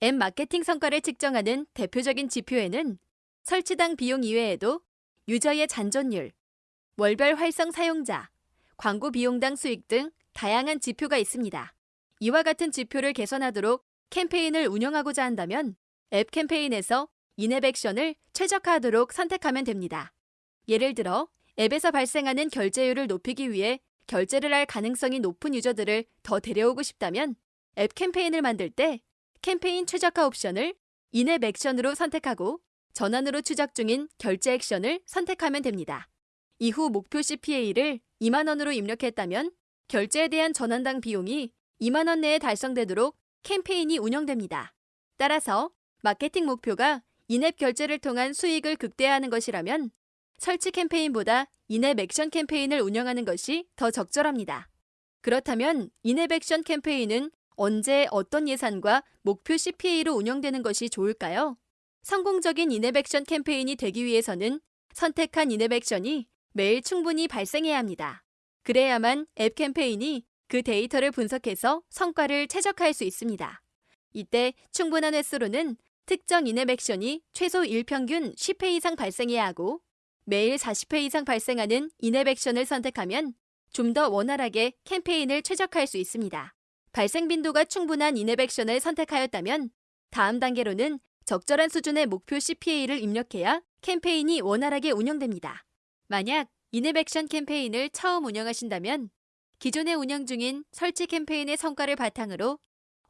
앱 마케팅 성과를 측정하는 대표적인 지표에는 설치당 비용 이외에도 유저의 잔존율, 월별 활성 사용자, 광고 비용당 수익 등 다양한 지표가 있습니다. 이와 같은 지표를 개선하도록 캠페인을 운영하고자 한다면 앱 캠페인에서 인앱 액션을 최적화하도록 선택하면 됩니다. 예를 들어 앱에서 발생하는 결제율을 높이기 위해 결제를 할 가능성이 높은 유저들을 더 데려오고 싶다면 앱 캠페인을 만들 때 캠페인 최적화 옵션을 인앱 액션으로 선택하고 전환으로 추적 중인 결제 액션을 선택하면 됩니다. 이후 목표 CPA를 2만원으로 입력했다면 결제에 대한 전환당 비용이 2만원 내에 달성되도록 캠페인이 운영됩니다. 따라서 마케팅 목표가 인앱 결제를 통한 수익을 극대화하는 것이라면 설치 캠페인보다 인앱 액션 캠페인을 운영하는 것이 더 적절합니다. 그렇다면 인앱 액션 캠페인은 언제 어떤 예산과 목표 CPA로 운영되는 것이 좋을까요? 성공적인 액션 캠페인이 되기 위해서는 선택한 액션이 매일 충분히 발생해야 합니다. 그래야만 앱 캠페인이 그 데이터를 분석해서 성과를 최적화할 수 있습니다. 이때 충분한 횟수로는 특정 액션이 최소 1평균 10회 이상 발생해야 하고 매일 40회 이상 발생하는 액션을 선택하면 좀 더 원활하게 캠페인을 최적화할 수 있습니다. 발생 빈도가 충분한 액션을 선택하였다면 다음 단계로는 적절한 수준의 목표 CPA를 입력해야 캠페인이 원활하게 운영됩니다. 만약 액션 캠페인을 처음 운영하신다면 기존에 운영 중인 설치 캠페인의 성과를 바탕으로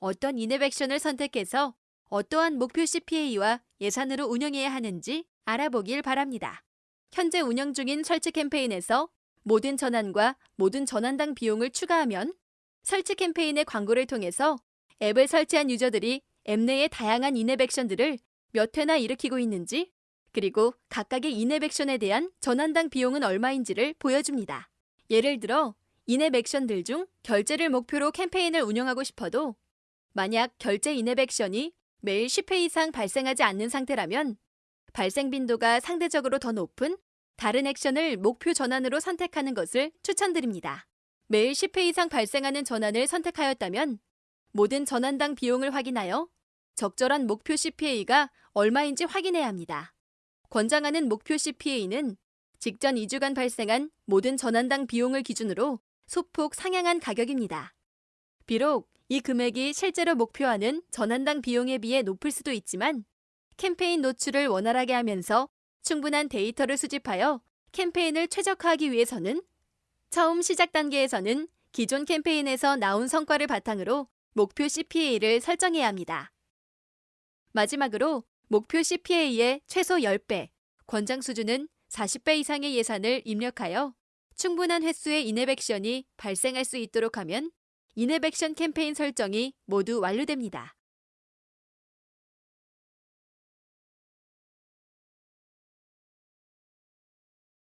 어떤 액션을 선택해서 어떠한 목표 CPA와 예산으로 운영해야 하는지 알아보길 바랍니다. 현재 운영 중인 설치 캠페인에서 모든 전환과 모든 전환당 비용을 추가하면 설치 캠페인의 광고를 통해서 앱을 설치한 유저들이 앱 내의 다양한 인앱 액션들을 몇 회나 일으키고 있는지 그리고 각각의 인앱 액션에 대한 전환당 비용은 얼마인지를 보여줍니다. 예를 들어 인앱 액션들 중 결제를 목표로 캠페인을 운영하고 싶어도 만약 결제 인앱 액션이 매일 10회 이상 발생하지 않는 상태라면 발생 빈도가 상대적으로 더 높은 다른 액션을 목표 전환으로 선택하는 것을 추천드립니다. 매일 10회 이상 발생하는 전환을 선택하였다면 모든 전환당 비용을 확인하여 적절한 목표 CPA가 얼마인지 확인해야 합니다. 권장하는 목표 CPA는 직전 2주간 발생한 모든 전환당 비용을 기준으로 소폭 상향한 가격입니다. 비록 이 금액이 실제로 목표하는 전환당 비용에 비해 높을 수도 있지만 캠페인 노출을 원활하게 하면서 충분한 데이터를 수집하여 캠페인을 최적화하기 위해서는 처음 시작 단계에서는 기존 캠페인에서 나온 성과를 바탕으로 목표 CPA를 설정해야 합니다. 마지막으로 목표 CPA의 최소 10배, 권장 수준은 40배 이상의 예산을 입력하여 충분한 횟수의 인앱 액션이 발생할 수 있도록 하면 인앱 액션 캠페인 설정이 모두 완료됩니다.